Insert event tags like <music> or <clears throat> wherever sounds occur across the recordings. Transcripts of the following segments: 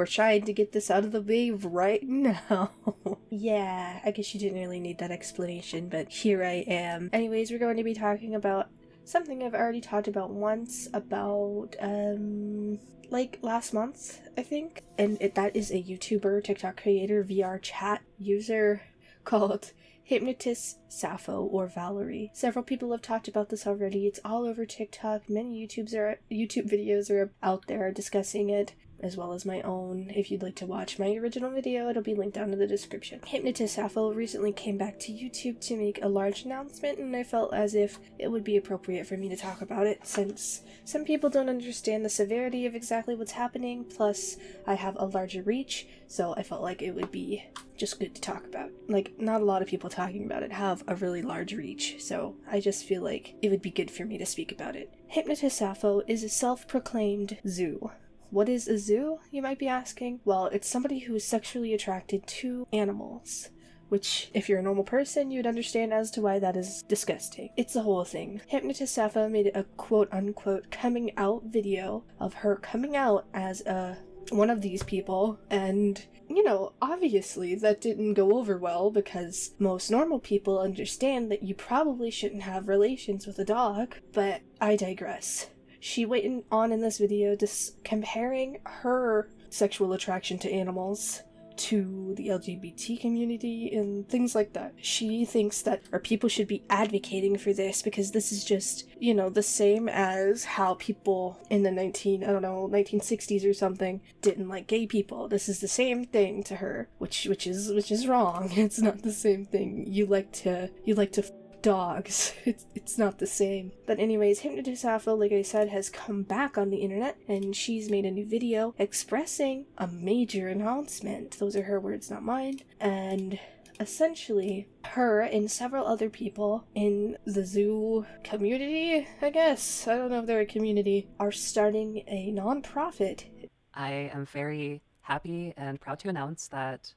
we're trying to get this out of the way right now. <laughs> yeah, I guess you didn't really need that explanation, but here I am. Anyways, we're going to be talking about something I've already talked about once about, um, like last month, I think. And it, that is a YouTuber, TikTok creator, VR chat user <laughs> called Hypnotist Sappho or Valerie. Several people have talked about this already. It's all over TikTok. Many YouTubes are YouTube videos are out there discussing it as well as my own. If you'd like to watch my original video, it'll be linked down in the description. Hypnotist Sappho recently came back to YouTube to make a large announcement, and I felt as if it would be appropriate for me to talk about it since some people don't understand the severity of exactly what's happening, plus I have a larger reach, so I felt like it would be just good to talk about. Like, not a lot of people talking about it have a really large reach, so I just feel like it would be good for me to speak about it. Hypnotist Sappho is a self-proclaimed zoo. What is a zoo, you might be asking? Well, it's somebody who is sexually attracted to animals. Which, if you're a normal person, you'd understand as to why that is disgusting. It's the whole thing. Hypnotist Sappho made a quote unquote coming out video of her coming out as a one of these people and you know obviously that didn't go over well because most normal people understand that you probably shouldn't have relations with a dog but i digress she went on in this video just comparing her sexual attraction to animals to the LGBT community and things like that. She thinks that our people should be advocating for this because this is just, you know, the same as how people in the 19, I don't know, 1960s or something didn't like gay people. This is the same thing to her, which which is which is wrong. <laughs> It's not the same thing. You like to you like to dogs. <laughs> It's, it's not the same. But anyways, Hypnotist Sappho, like I said, has come back on the internet and she's made a new video expressing a major announcement. Those are her words, not mine. And essentially, her and several other people in the zoo community, I guess, I don't know if they're a community, are starting a non-profit. I am very happy and proud to announce that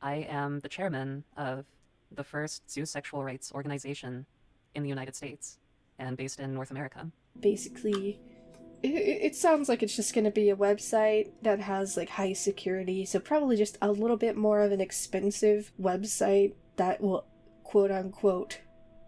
I am the chairman of the first zoo sexual rights organization in the United States and based in North America. Basically, it, it sounds like it's just going to be a website that has like high security, so probably just a little bit more of an expensive website that will quote unquote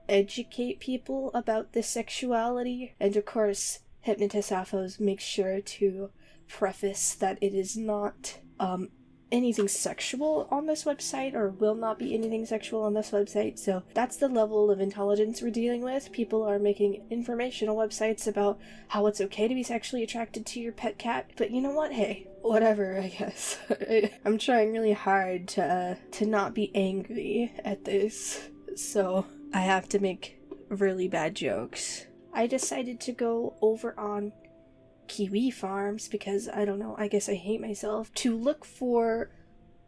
educate people about this sexuality. And of course, Hypnotist Sappho's makes sure to preface that it is not um, anything sexual on this website or will not be anything sexual on this website. So that's the level of intelligence we're dealing with. People are making informational websites about how it's okay to be sexually attracted to your pet cat. But you know what? Hey, whatever, I guess. <laughs> I'm trying really hard to uh, to not be angry at this. So I have to make really bad jokes. I decided to go over on Kiwi Farms because I don't know, I guess I hate myself, to look for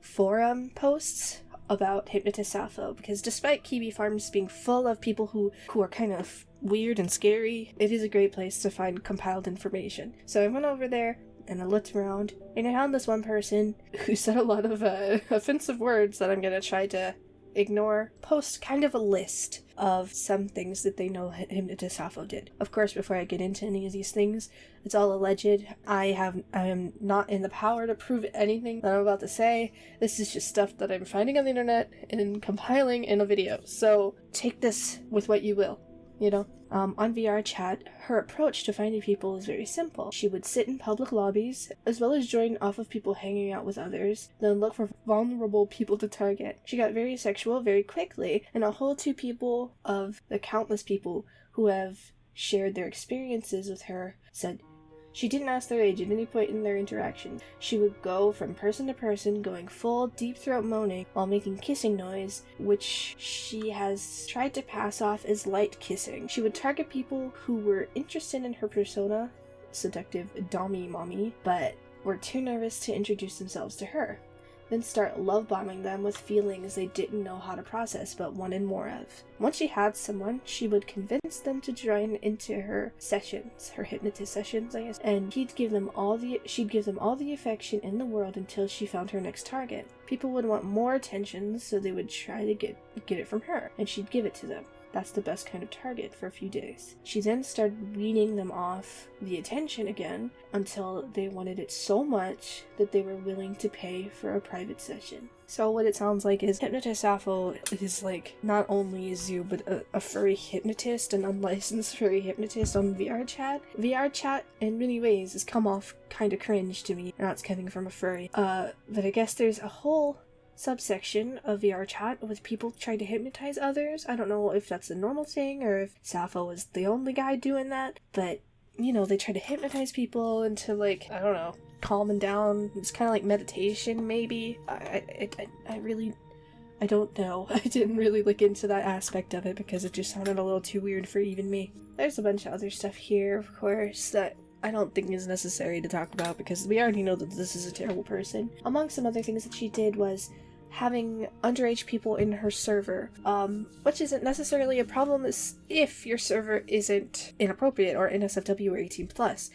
forum posts about Hypnotist Sappho because despite Kiwi Farms being full of people who, who are kind of weird and scary, it is a great place to find compiled information. So I went over there and I looked around and I found this one person who said a lot of uh, <laughs> offensive words that I'm gonna try to ignore, post kind of a list of some things that they know him Hypnotist Sappho did. Of course, before I get into any of these things, it's all alleged. I have I am not in the power to prove anything that I'm about to say. This is just stuff that I'm finding on the internet and compiling in a video. So take this with what you will you know? Um, on VR chat, her approach to finding people is very simple. She would sit in public lobbies, as well as join off of people hanging out with others, then look for vulnerable people to target. She got very sexual very quickly, and a whole two people of the countless people who have shared their experiences with her said she didn't ask their age at any point in their interaction. She would go from person to person, going full deep throat moaning while making kissing noise, which she has tried to pass off as light kissing. She would target people who were interested in her persona, seductive Dommy Mommy, but were too nervous to introduce themselves to her then start love bombing them with feelings they didn't know how to process but wanted more of. Once she had someone, she would convince them to join into her sessions, her hypnotist sessions, I guess, and he'd give them all the she'd give them all the affection in the world until she found her next target. People would want more attention, so they would try to get get it from her, and she'd give it to them. That's the best kind of target for a few days. She then started weaning them off the attention again until they wanted it so much that they were willing to pay for a private session. So what it sounds like is Hypnotist is like not only a zoo but a, a furry hypnotist, an unlicensed furry hypnotist on VR chat. VR chat in many ways has come off kind of cringe to me, and that's coming from a furry. Uh, but I guess there's a whole subsection of VR chat with people trying to hypnotize others. I don't know if that's a normal thing or if Sappho was the only guy doing that, but you know, they try to hypnotize people into like, I don't know, calming down. It's kind of like meditation, maybe. I, I, I, I really, I don't know. <laughs> I didn't really look into that aspect of it because it just sounded a little too weird for even me. There's a bunch of other stuff here, of course, that I don't think is necessary to talk about because we already know that this is a terrible person. Among some other things that she did was having underage people in her server, um, which isn't necessarily a problem if your server isn't inappropriate or NSFW or 18 plus.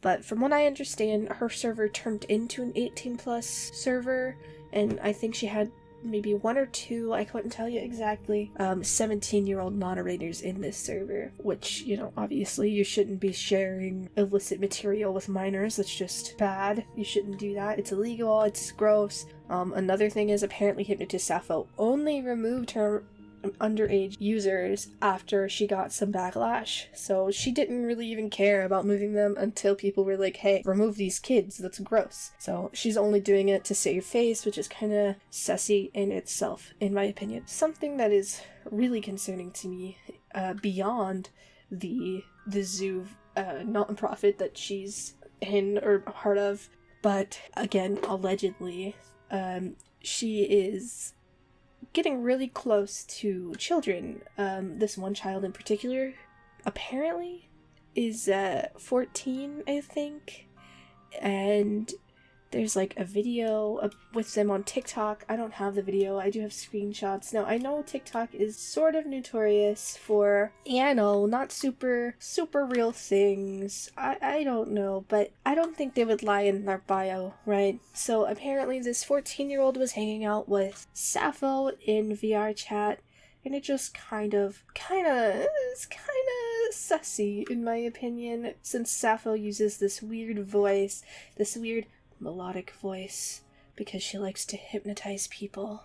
But from what I understand, her server turned into an 18 plus server, and I think she had maybe one or two, I couldn't tell you exactly, um, 17 year old moderators in this server, which, you know, obviously you shouldn't be sharing illicit material with minors. That's just bad. You shouldn't do that. It's illegal, it's gross. Um, another thing is apparently Hypnotist Sappho only removed her underage users after she got some backlash. So she didn't really even care about moving them until people were like, hey, remove these kids, that's gross. So she's only doing it to save face, which is kind of sassy in itself, in my opinion. Something that is really concerning to me uh, beyond the the zoo uh, non-profit that she's in or part of but again allegedly um, she is getting really close to children. Um, this one child in particular, apparently, is uh, 14, I think, and there's like a video with them on TikTok. I don't have the video, I do have screenshots. Now, I know TikTok is sort of notorious for, yeah, no, not super, super real things. I, I don't know, but I don't think they would lie in their bio, right? So apparently, this 14 year old was hanging out with Sappho in VR chat. And it just kind of, kind of, it's kind of sussy in my opinion, since Sappho uses this weird voice, this weird melodic voice because she likes to hypnotize people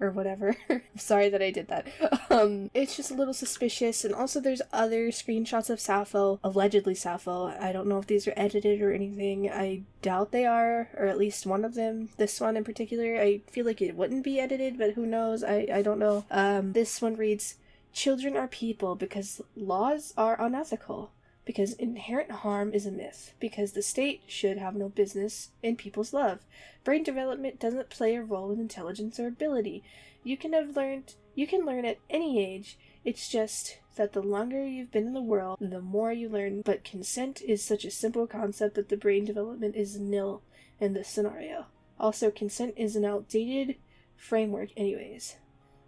or whatever. <laughs> Sorry that I did that. Um, it's just a little suspicious, and also there's other screenshots of Sappho, allegedly Sappho. I don't know if these are edited or anything. I doubt they are, or at least one of them. This one in particular, I feel like it wouldn't be edited, but who knows? I I don't know. Um, this one reads, "Children are people because laws are unethical." Because inherent harm is a myth, because the state should have no business in people's love. Brain development doesn't play a role in intelligence or ability. You can have learned you can learn at any age. It's just that the longer you've been in the world, the more you learn. But consent is such a simple concept that the brain development is nil in this scenario. Also, consent is an outdated framework, anyways.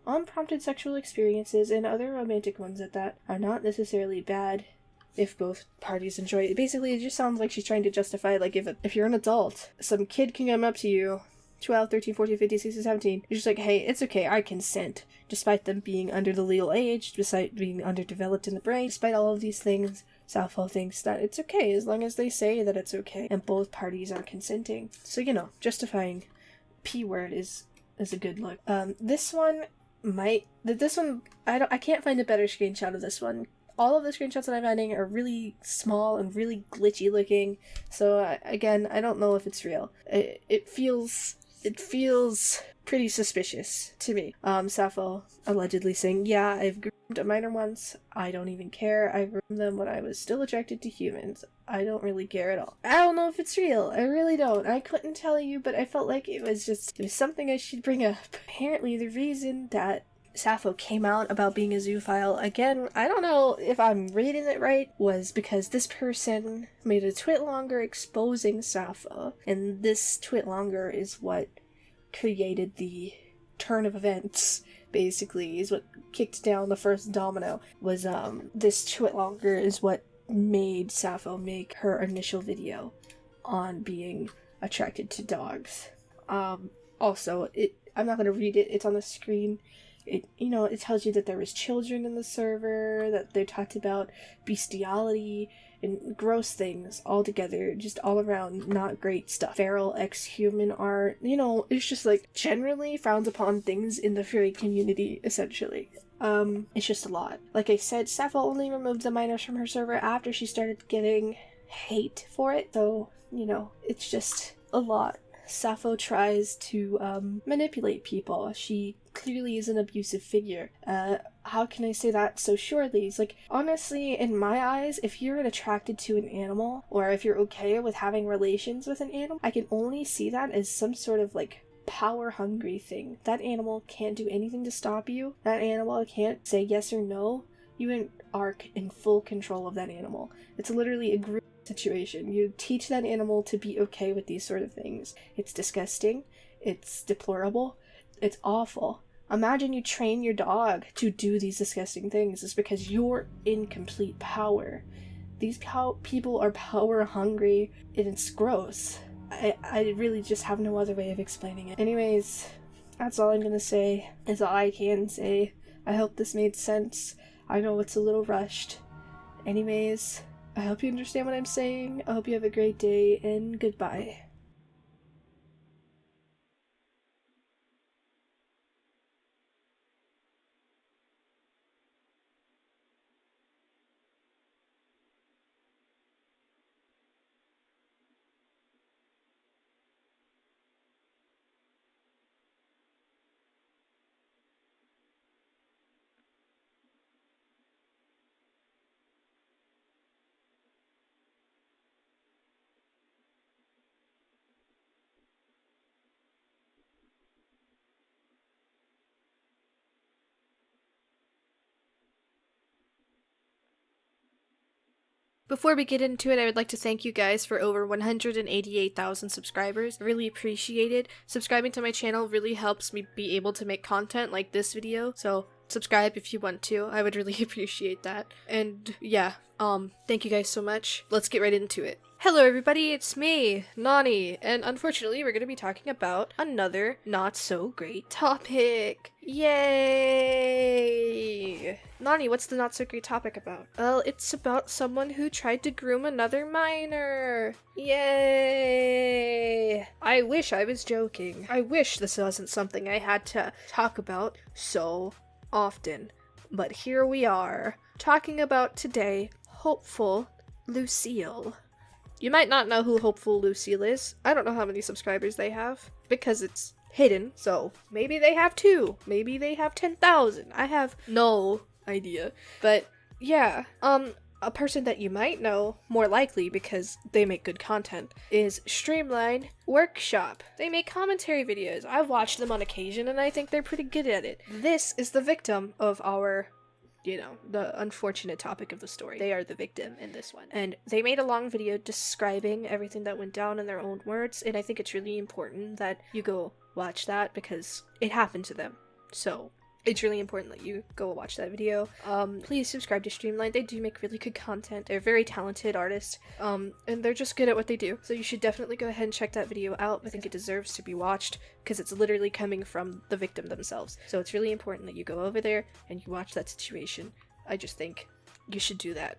Unprompted sexual experiences, and other romantic ones at that, are not necessarily bad if both parties enjoy it. Basically, it just sounds like she's trying to justify, like, if, if you're an adult, some kid can come up to you, 12, 13, 14, 15, 16, 17, you're just like, hey, it's okay, I consent. Despite them being under the legal age, despite being underdeveloped in the brain, despite all of these things, Sappho thinks that it's okay as long as they say that it's okay and both parties are consenting. So, you know, justifying P word is is a good look. Um, this one might this one I don't I can't find a better screenshot of this one all of the screenshots that I'm finding are really small and really glitchy looking. So uh, again, I don't know if it's real. It, it feels it feels pretty suspicious to me. Um, Sappho allegedly saying, "Yeah, I've groomed a minor once. I don't even care. I groomed them when I was still attracted to humans. I don't really care at all. I don't know if it's real. I really don't. I couldn't tell you, but I felt like it was just it was something I should bring up. Apparently, the reason that Sappho came out about being a zoophile, again, I don't know if I'm reading it right, was because this person made a TwitLonger exposing Sappho, and this TwitLonger is what created the turn of events basically is what kicked down the first domino was um this TwitLonger is what made Sappho make her initial video on being attracted to dogs. Um also it i'm not going to read it it's on the screen it you know it tells you that there was children in the server that they talked about bestiality and gross things all together just all around not great stuff. Feral ex-human art you know it's just like generally frowned upon things in the furry community essentially. Um it's just a lot. Like i said sappho only removed the minors from her server after she started getting hate for it so you know it's just a lot. Sappho tries to um, manipulate people. She clearly is an abusive figure. Uh, how can I say that so surely? It's like, honestly, in my eyes, if you're attracted to an animal, or if you're okay with having relations with an animal, I can only see that as some sort of like power hungry thing. That animal can't do anything to stop you. That animal can't say yes or no. You are in full control of that animal. It's literally a group situation. You teach that animal to be okay with these sort of things. It's disgusting. It's deplorable. It's awful. Imagine you train your dog to do these disgusting things. It's because you're in complete power. These pow- people are power hungry and it's gross. I, I really just have no other way of explaining it. Anyways, that's all I'm gonna say. Is all I can say. I hope this made sense. I know it's a little rushed. Anyways, I hope you understand what I'm saying. I hope you have a great day, and goodbye. Before we get into it, I would like to thank you guys for over 188,000 subscribers. Really appreciate it. Subscribing to my channel really helps me be able to make content like this video, so subscribe if you want to. I would really <laughs> appreciate that. And yeah, um, thank you guys so much. Let's get right into it. Hello everybody, it's me, Nani, and unfortunately we're going to be talking about another not so great topic. Yay! Nani, what's the not so great topic about? Well, it's about someone who tried to groom another minor. Yay! I wish I was joking. I wish this wasn't something I had to talk about so often. But here we are, talking about today, hopeful Lucille. You might not know who Hopeful Lucille is. I don't know how many subscribers they have because it's hidden, so maybe they have two, maybe they have 10,000. I have no idea. But yeah, um a person that you might know, more likely because they make good content, is Streamline Workshop. They make commentary videos. I've watched them on occasion and I think they're pretty good at it. This is the victim of our you know, the unfortunate topic of the story. They are the victim in this one. And they made a long video describing everything that went down in their own words, and I think it's really important that you go watch that because it happened to them. So, it's really important that you go watch that video. Um, please subscribe to Streamline. They do make really good content. They're very talented artists, um, and they're just good at what they do. So you should definitely go ahead and check that video out. I think it deserves to be watched because it's literally coming from the victim themselves. So it's really important that you go over there and you watch that situation. I just think you should do that.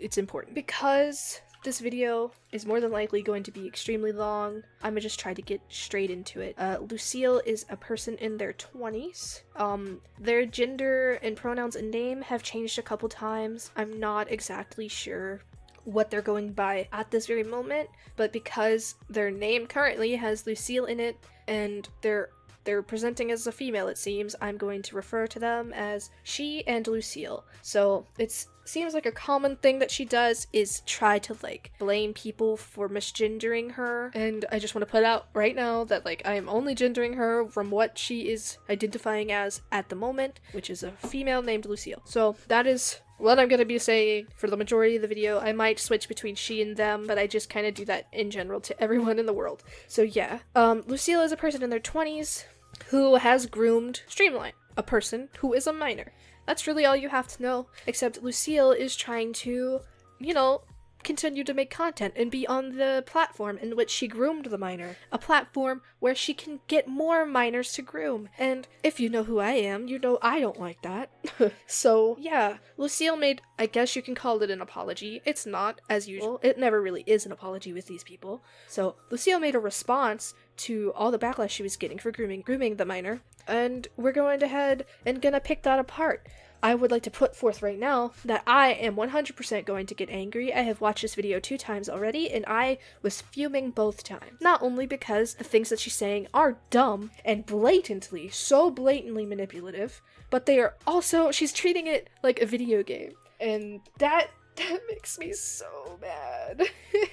It's important because this video is more than likely going to be extremely long. I'm gonna just try to get straight into it. Uh, Lucille is a person in their 20s. Um, their gender and pronouns and name have changed a couple times. I'm not exactly sure what they're going by at this very moment, but because their name currently has Lucille in it and they're they're presenting as a female, it seems, I'm going to refer to them as she and Lucille. So it seems like a common thing that she does is try to like blame people for misgendering her. And I just want to put out right now that like I am only gendering her from what she is identifying as at the moment, which is a female named Lucille. So that is what I'm going to be saying for the majority of the video. I might switch between she and them, but I just kind of do that in general to everyone in the world. So yeah, um, Lucille is a person in their 20s who has groomed Streamline, a person who is a minor. That's really all you have to know, except Lucille is trying to, you know, continue to make content and be on the platform in which she groomed the minor, A platform where she can get more minors to groom. And if you know who I am, you know I don't like that. <laughs> so, yeah, Lucille made, I guess you can call it an apology. It's not, as usual. It never really is an apology with these people. So, Lucille made a response to all the backlash she was getting for grooming grooming the minor, and we're going to head and gonna pick that apart. I would like to put forth right now that I am 100% going to get angry. I have watched this video two times already, and I was fuming both times. Not only because the things that she's saying are dumb and blatantly, so blatantly manipulative, but they are also, she's treating it like a video game. And that, that makes me so mad.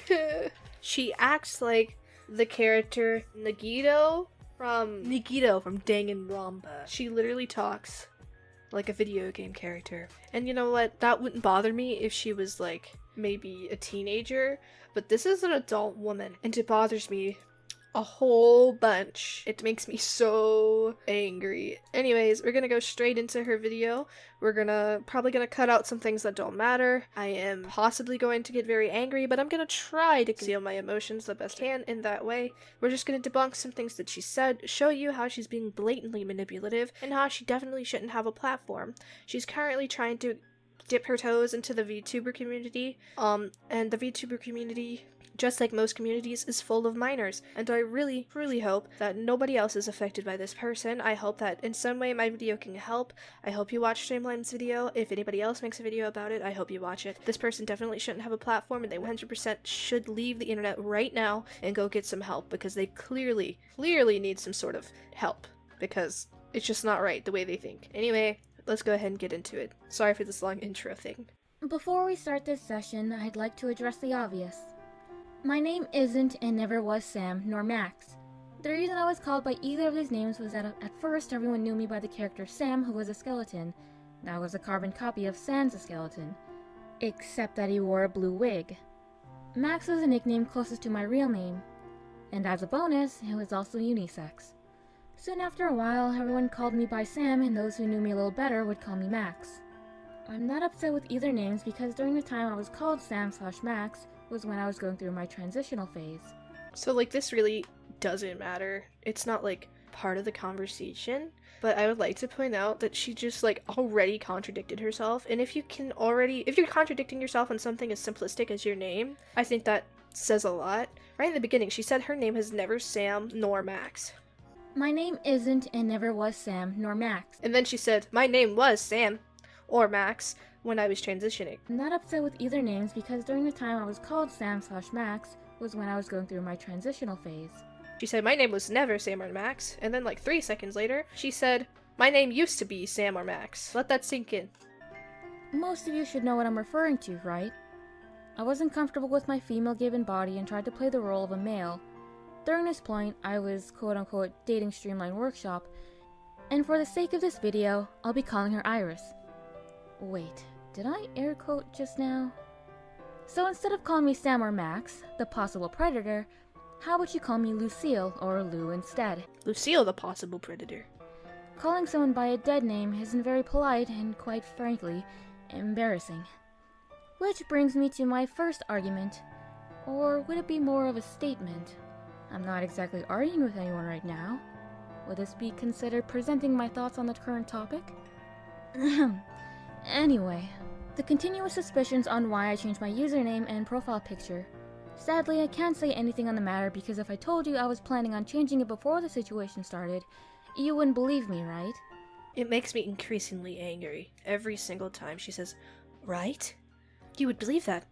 <laughs> she acts like the character Nagito from Nagito from Danganronpa. She literally talks like a video game character. And you know what? That wouldn't bother me if she was like maybe a teenager, but this is an adult woman and it bothers me a whole bunch. It makes me so angry. Anyways, we're gonna go straight into her video. We're gonna probably gonna cut out some things that don't matter. I am possibly going to get very angry, but I'm gonna try to conceal my emotions the best I can in that way. We're just gonna debunk some things that she said, show you how she's being blatantly manipulative, and how she definitely shouldn't have a platform. She's currently trying to dip her toes into the VTuber community. Um, and the VTuber community just like most communities, is full of minors. And I really, really hope that nobody else is affected by this person. I hope that in some way my video can help. I hope you watch Streamline's video. If anybody else makes a video about it, I hope you watch it. This person definitely shouldn't have a platform and they 100% should leave the internet right now and go get some help because they clearly, clearly need some sort of help because it's just not right the way they think. Anyway, let's go ahead and get into it. Sorry for this long intro thing. Before we start this session, I'd like to address the obvious. My name isn't and never was Sam nor Max. The reason I was called by either of these names was that at first everyone knew me by the character Sam, who was a skeleton. That was a carbon copy of Sans a skeleton. Except that he wore a blue wig. Max was a nickname closest to my real name. And as a bonus, it was also unisex. Soon after a while, everyone called me by Sam, and those who knew me a little better would call me Max. I'm not upset with either names because during the time I was called Sam slash Max, was when I was going through my transitional phase. So, like, this really doesn't matter. It's not, like, part of the conversation. But I would like to point out that she just, like, already contradicted herself. And if you can already, if you're contradicting yourself on something as simplistic as your name, I think that says a lot. Right in the beginning, she said her name has never Sam nor Max. My name isn't and never was Sam nor Max. And then she said, My name was Sam or Max, when I was transitioning. I'm not upset with either names because during the time I was called Sam slash Max was when I was going through my transitional phase. She said my name was never Sam or Max, and then like three seconds later, she said, my name used to be Sam or Max. Let that sink in. Most of you should know what I'm referring to, right? I wasn't comfortable with my female given body and tried to play the role of a male. During this point, I was quote unquote dating Streamline Workshop, and for the sake of this video, I'll be calling her Iris. Wait, did I air quote just now? So instead of calling me Sam or Max, the possible predator, how would you call me Lucille or Lou instead? Lucille, the possible predator. Calling someone by a dead name isn't very polite and, quite frankly, embarrassing. Which brings me to my first argument. Or would it be more of a statement? I'm not exactly arguing with anyone right now. Would this be considered presenting my thoughts on the current topic? <clears throat> anyway, the continuous suspicions on why I changed my username and profile picture. Sadly, I can't say anything on the matter because if I told you I was planning on changing it before the situation started, you wouldn't believe me, right? It makes me increasingly angry every single time she says, Right? You would believe that.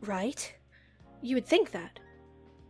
Right? You would think that.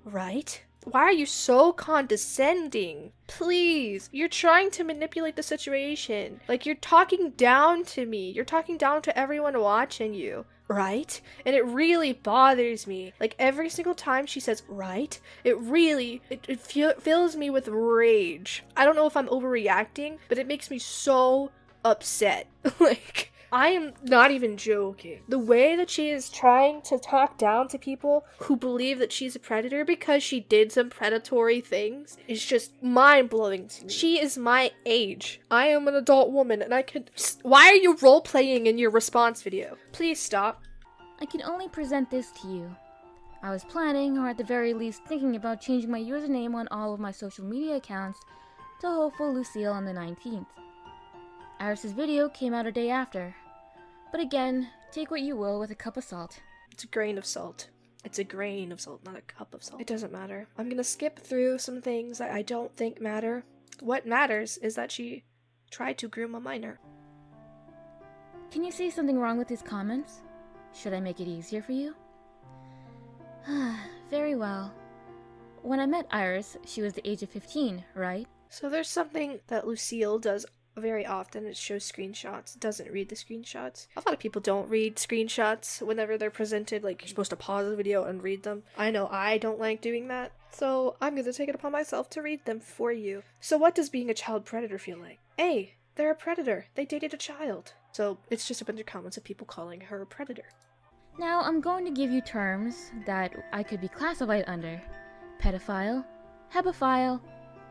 Right? Why are you so condescending? Please, you're trying to manipulate the situation. Like, you're talking down to me. You're talking down to everyone watching you, right? And it really bothers me. Like, every single time she says, right, it really, it, it fills me with rage. I don't know if I'm overreacting, but it makes me so upset. <laughs> like, I am not even joking. The way that she is trying to talk down to people who believe that she's a predator because she did some predatory things is just mind blowing to me. She is my age. I am an adult woman and I could. Why are you role playing in your response video? Please stop. I can only present this to you. I was planning, or at the very least thinking about changing my username on all of my social media accounts to Hopeful Lucille on the 19th. Iris's video came out a day after. But again, take what you will with a cup of salt. It's a grain of salt. It's a grain of salt, not a cup of salt. It doesn't matter. I'm gonna skip through some things that I don't think matter. What matters is that she tried to groom a minor. Can you see something wrong with these comments? Should I make it easier for you? <sighs> Very well. When I met Iris, she was the age of 15, right? So there's something that Lucille does very often. It shows screenshots, doesn't read the screenshots. A lot of people don't read screenshots whenever they're presented. Like, you're supposed to pause the video and read them. I know I don't like doing that. So I'm going to take it upon myself to read them for you. So, what does being a child predator feel like? A. They're a predator. They dated a child. So it's just a bunch of comments of people calling her a predator. Now, I'm going to give you terms that I could be classified under pedophile, hebephile,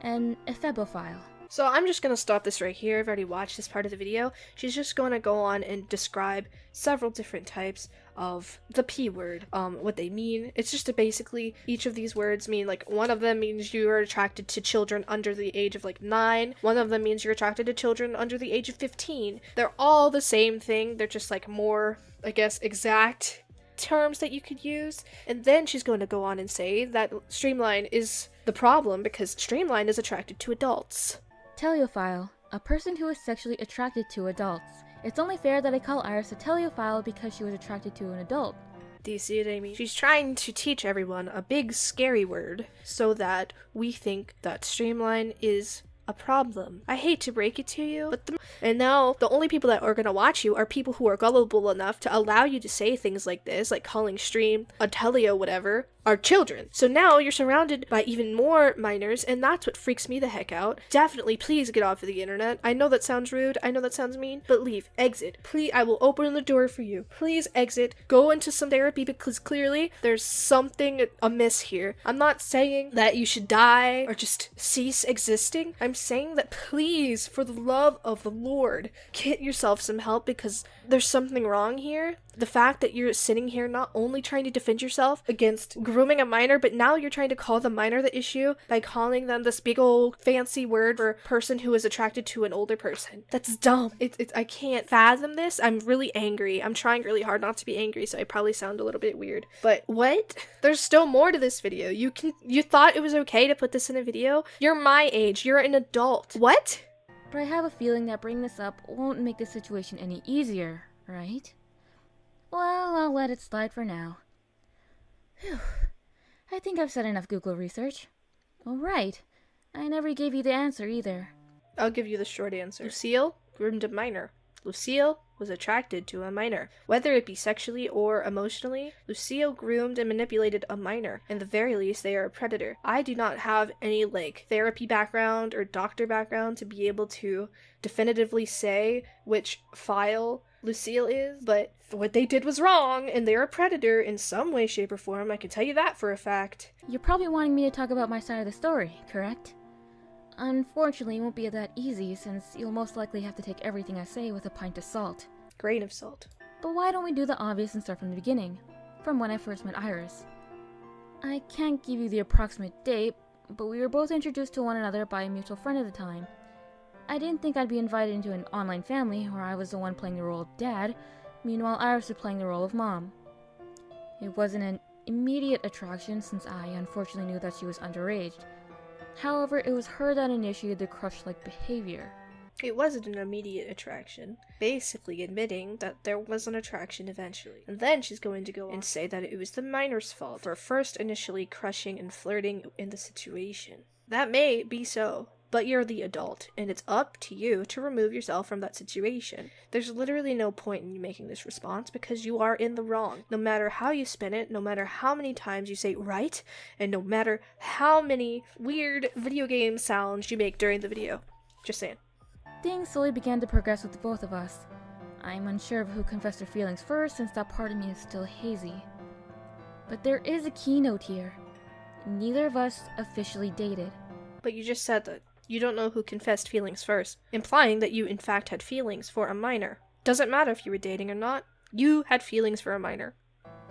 and ephebophile. So I'm just going to stop this right here. I've already watched this part of the video. She's just going to go on and describe several different types of the P word, um, what they mean. It's just basically each of these words mean like one of them means you are attracted to children under the age of like nine. One of them means you're attracted to children under the age of 15. They're all the same thing. They're just like more, I guess, exact terms that you could use. And then she's going to go on and say that Streamline is the problem because Streamline is attracted to adults. Teleophile, a person who is sexually attracted to adults. It's only fair that I call Iris a teleophile because she was attracted to an adult. Do you see it, Amy? She's trying to teach everyone a big scary word so that we think that Streamline is a problem. I hate to break it to you, but the, and now the only people that are to watch you are people who are gullible enough to allow you to say things like this, like calling stream a teleo whatever, are children. So now you're surrounded by even more minors, and that's what freaks me the heck out. Definitely, please get off of the internet. I know that sounds rude, I know that sounds mean, but leave. Exit. Please, I will open the door for you. Please exit. Go into some therapy because clearly there's something amiss here. I'm not saying that you should die or just cease existing. I'm saying that please, for the love of the Lord, get yourself some help because there's something wrong here. The fact that you're sitting here not only trying to defend yourself against grooming a minor, but now you're trying to call the minor the issue by calling them this big old fancy word for person who is attracted to an older person. That's dumb. It, it, I can't fathom this. I'm really angry. I'm trying really hard not to be angry, so I probably sound a little bit weird. But what? There's still more to this video. You can you thought it was okay to put this in a video? You're my age. You're an adult. What? But I have a feeling that bringing this up won't make the situation any easier, right? Well, I'll let it slide for now. Whew. I think I've said enough Google research. Alright. I never gave you the answer either. I'll give you the short answer. Lucille groomed a minor. Lucille was attracted to a minor. Whether it be sexually or emotionally, Lucille groomed and manipulated a minor. In the very least, they are a predator. I do not have any like therapy background or doctor background to be able to definitively say which file Lucille is, but what they did was wrong, and they're a predator in some way, shape, or form. I can tell you that for a fact. You're probably wanting me to talk about my side of the story, correct? Unfortunately, it won't be that easy since you'll most likely have to take everything I say with a pint of salt. Grain of salt. But why don't we do the obvious and start from the beginning? From when I first met Iris. I can't give you the approximate date, but we were both introduced to one another by a mutual friend at the time. I didn't think I'd be invited into an online family where I was the one playing the role of dad, meanwhile Iris was playing the role of mom. It wasn't an immediate attraction since I unfortunately knew that she was underage. However, it was her that initiated the crush-like behavior. It wasn't an immediate attraction, basically admitting that there was an attraction eventually. And then she's going to go and say that it was the minor's fault for first initially crushing and flirting in the situation. That may be so, but you're the adult, and it's up to you to remove yourself from that situation. There's literally no point in you making this response because you are in the wrong. No matter how you spin it, no matter how many times you say right, and no matter how many weird video game sounds you make during the video. Just saying. Things slowly began to progress with the both of us. I'm unsure of who confessed their feelings first since that part of me is still hazy. But there is a keynote here. Neither of us officially dated. But you just said that you don't know who confessed feelings first, implying that you in fact had feelings for a minor. Doesn't matter if you were dating or not, you had feelings for a minor.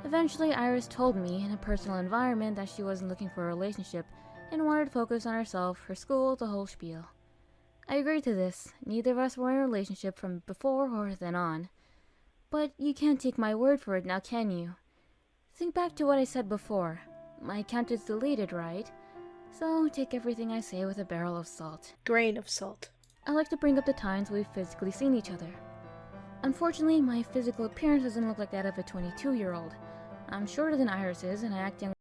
Eventually, Iris told me in a personal environment that she wasn't looking for a relationship and wanted to focus on herself, her school, the whole spiel. I agreed to this. Neither of us were in a relationship from before or then on. But you can't take my word for it now, can you? Think back to what I said before. My account is deleted, right? So take everything I say with a barrel of salt. Grain of salt. I like to bring up the times we've physically seen each other. Unfortunately, my physical appearance doesn't look like that of a 22 year old. I'm shorter than Iris is, and I act young.